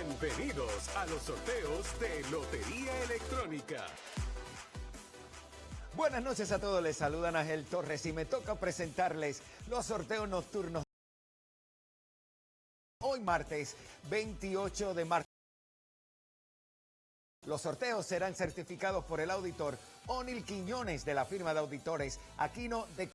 Bienvenidos a los sorteos de Lotería Electrónica. Buenas noches a todos, les saludan Ángel Torres y me toca presentarles los sorteos nocturnos. Hoy martes 28 de marzo. Los sorteos serán certificados por el auditor Onil Quiñones de la firma de auditores Aquino de